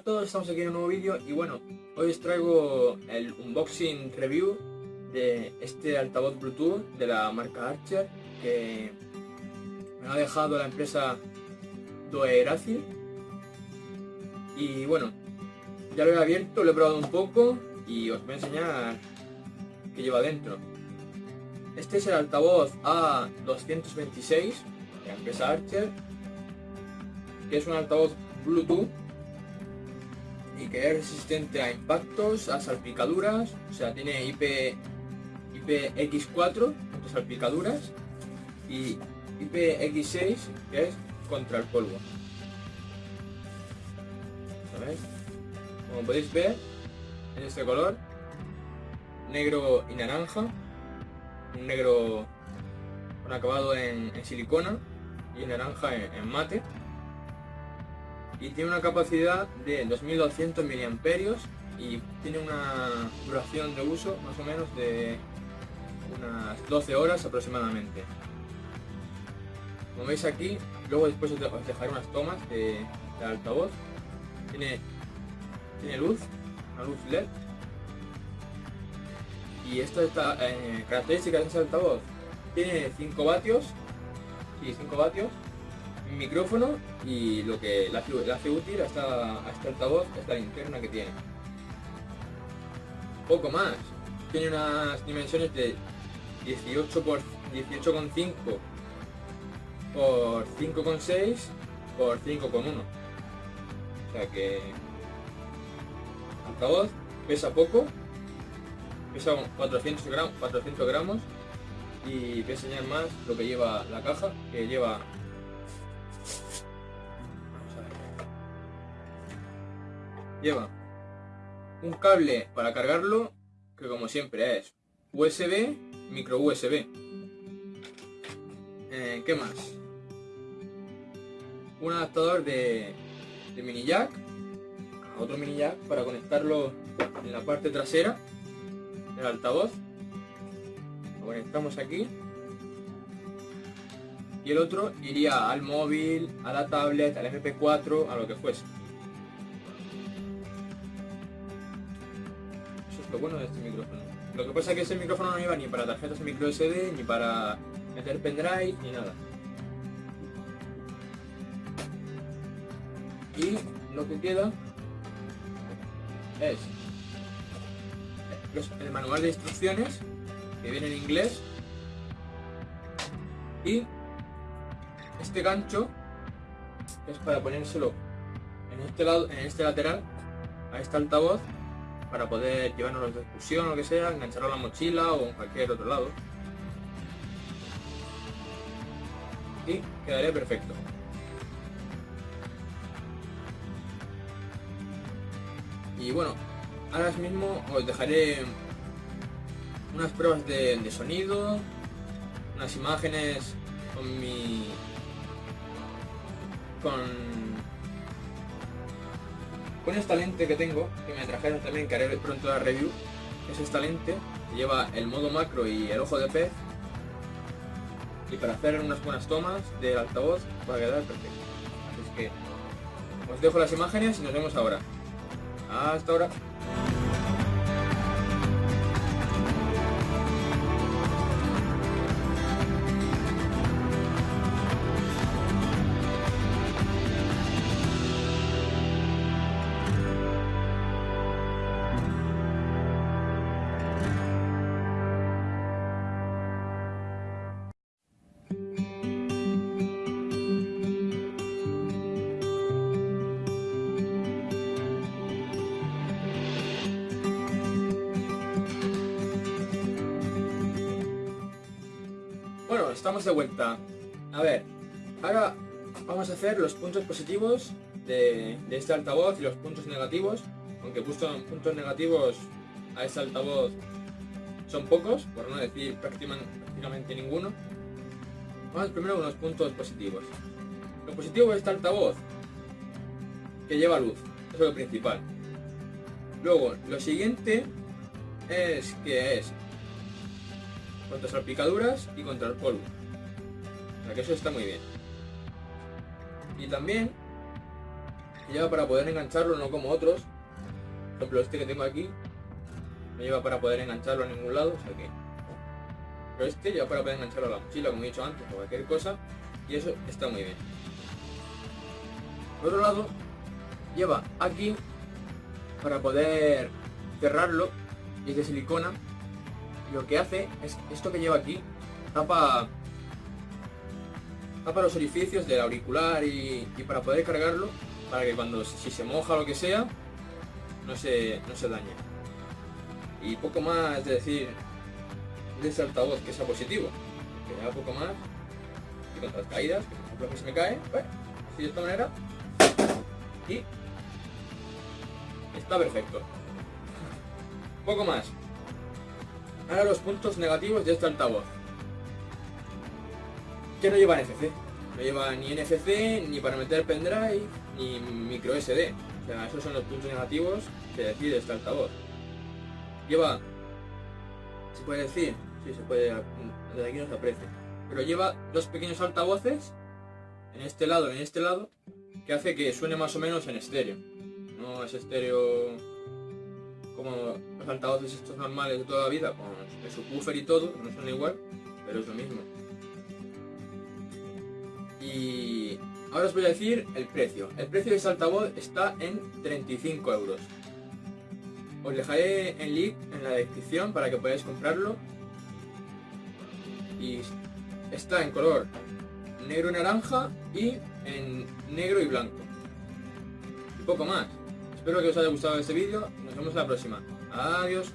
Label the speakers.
Speaker 1: a todos, estamos aquí en un nuevo vídeo y bueno, hoy os traigo el unboxing review de este altavoz Bluetooth de la marca Archer que me ha dejado la empresa Doeraci y bueno, ya lo he abierto, lo he probado un poco y os voy a enseñar qué lleva dentro. Este es el altavoz A226 de la empresa Archer que es un altavoz Bluetooth que es resistente a impactos, a salpicaduras, o sea, tiene IP, IPX4 contra salpicaduras y IPX6 que es contra el polvo. Como podéis ver, en este color, negro y naranja, un negro con acabado en, silicona y naranja en mate y tiene una capacidad de 2200 mAh y tiene una duración de uso más o menos de unas 12 horas aproximadamente. Como veis aquí, luego después os dejaré unas tomas de, altavoz. Tiene, tiene luz, una luz LED. Y esta, esta eh, característica de este altavoz tiene 5 vatios, y 5 vatios, micrófono y lo que le hace, útil a, este altavoz es la linterna que tiene. Poco más. Tiene unas dimensiones de 18 por 18,5 por 5,6 por 5,1. O sea que altavoz pesa poco, pesa 400 gramos, 400 gramos y voy a enseñar más lo que lleva la caja, que lleva lleva un cable para cargarlo que como siempre es USB, micro USB. Eh, ¿Qué más? Un adaptador de, mini jack, otro mini jack para conectarlo en la parte trasera del altavoz. Lo conectamos aquí. Y el otro iría al móvil, a la tablet, al MP4, a lo que fuese. Lo bueno de este micrófono. Lo que pasa es que ese micrófono no iba ni para tarjetas micro SD, ni para meter pendrive, ni nada. Y lo que queda es el manual de instrucciones, que viene en inglés, y este gancho es para ponérselo en este lado, en este lateral, a este altavoz para poder llevarnos de excursión o lo que sea, engancharlo a la mochila o en cualquier otro lado. Y quedaría perfecto. Y bueno, ahora mismo os dejaré unas pruebas de, de sonido, unas imágenes con mi... con con esta lente que tengo, que me trajeron también, que haré pronto la review, es esta lente, que lleva el modo macro y el ojo de pez, y para hacer unas buenas tomas del altavoz va a quedar perfecto. Así que os dejo las imágenes y nos vemos ahora. Hasta ahora. Estamos de vuelta. A ver, ahora vamos a hacer los puntos positivos de, este altavoz y los puntos negativos. Aunque puesto puntos negativos a este altavoz son pocos, por no decir prácticamente ninguno. Vamos primero con los puntos positivos. Lo positivo de este altavoz, que lleva luz, eso es lo principal. Luego, lo siguiente es que es contra salpicaduras y contra el polvo. O sea que eso está muy bien. Y también lleva para poder engancharlo, no como otros. Por ejemplo, este que tengo aquí, no lleva para poder engancharlo a ningún lado, o sea que... Pero este lleva para poder engancharlo a la mochila, como he dicho antes, o cualquier cosa, y eso está muy bien. Por otro lado, lleva aquí para poder cerrarlo, y es de silicona, lo que hace es esto que lleva aquí, tapa para los orificios del auricular y, para poder cargarlo, para que cuando si se moja o lo que sea, no se, no se dañe. Y poco más de decir de ese altavoz que sea positivo, que da poco más y contra las caídas, que por ejemplo que se me cae, pues, así de esta manera, y está perfecto. Poco más. Ahora los puntos negativos de este altavoz que no lleva NFC. No lleva ni NFC, ni para meter pendrive, ni micro SD. O sea, esos son los puntos negativos que decide este altavoz. Lleva, se puede decir, sí se puede, desde aquí no se aprecia, pero lleva dos pequeños altavoces, en este lado y en este lado, que hace que suene más o menos en estéreo. No es estéreo como los altavoces estos normales de toda la vida, con el subwoofer y todo, no son igual, pero es lo mismo. Y ahora os voy a decir el precio. El precio de este altavoz está en 35 euros. Os dejaré el link en la descripción para que podáis comprarlo. Y está en color negro y naranja y en negro y blanco. Y poco más. Espero que os haya gustado este vídeo. Nos vemos la próxima. Adiós.